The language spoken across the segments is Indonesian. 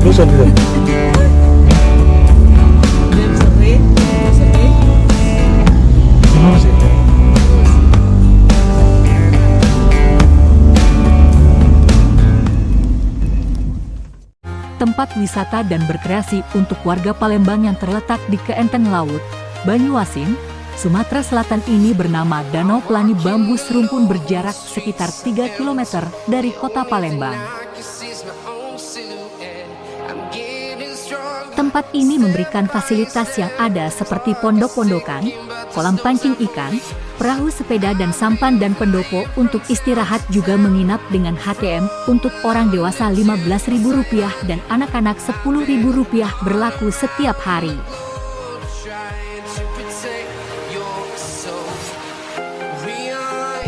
bosan gitu Gimana sih? tempat wisata dan berkreasi untuk warga Palembang yang terletak di keenteng laut, Banyuasin, Sumatera Selatan ini bernama Danau Pelani Bambu Serumpun berjarak sekitar 3 km dari kota Palembang. Tempat ini memberikan fasilitas yang ada seperti pondok-pondokan, kolam pancing ikan, perahu sepeda dan sampan dan pendopo untuk istirahat juga menginap dengan HTM untuk orang dewasa Rp15.000 dan anak-anak Rp10.000 berlaku setiap hari.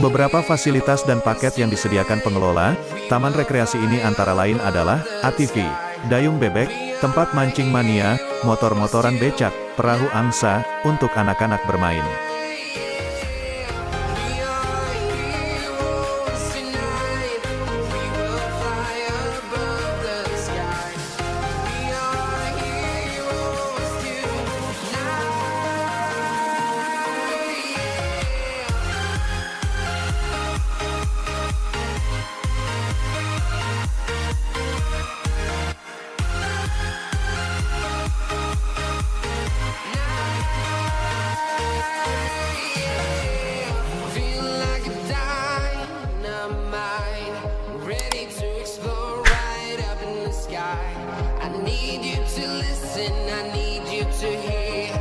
Beberapa fasilitas dan paket yang disediakan pengelola, taman rekreasi ini antara lain adalah ATV, dayung bebek, tempat mancing mania, motor-motoran becak, perahu angsa, untuk anak-anak bermain. Listen, I need you to hear.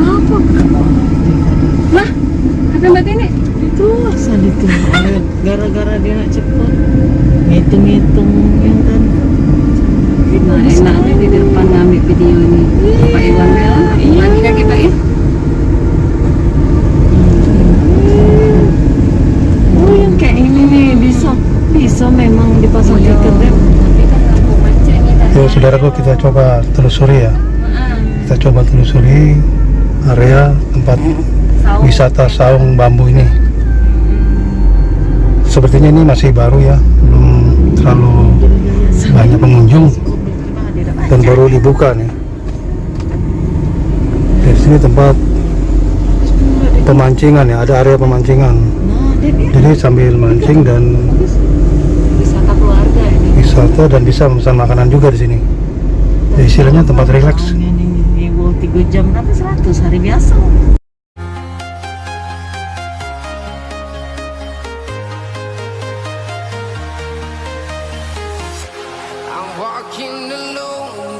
Apa? Lah, apa mbak Tini? itu itu gara-gara dia nak cepat ngitung-ngitung yang kan Nah, enaknya di depan ngambil video ini. Pak Iwan ya, lagi kan kita ya? oh yang kayak ini nih bisa bisa memang dipasang di kedep Tapi kan lampu Ya saudaraku kita coba telusuri ya. Kita coba telusuri area tempat wisata saung bambu ini. Sepertinya ini masih baru ya Belum terlalu banyak pengunjung Dan baru dibuka nih. Di sini tempat pemancingan ya, ada area pemancingan. Jadi sambil mancing dan wisata dan bisa memesan makanan juga di sini. Ya, istilahnya tempat rileks. Ini tiga jam berapa seratus hari biasa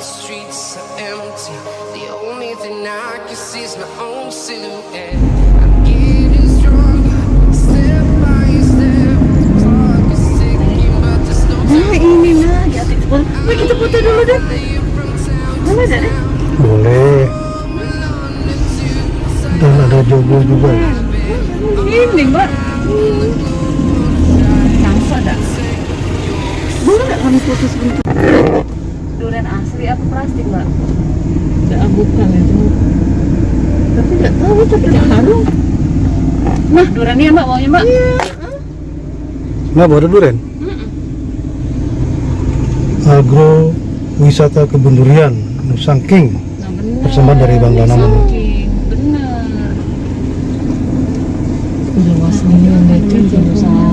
streets are empty. The only thing I can see is my own silhouette. Wih, kita foto dulu deh boleh deh Boleh. Dan ada jogo juga. ya. ini mbak nampak tak boleh tak kami foto sebentar Durian asli apa plastik, Mbak? Enggak, bukan itu. Tapi enggak tahu tapi harum. Nah, durian ini Mbak maunya, Mbak? Nggak ada duren. Agro Wisata Kebun Durian Nusang King. Nah. Persembahan dari Bang. Saking, Benar. Udah wasnya ada itu.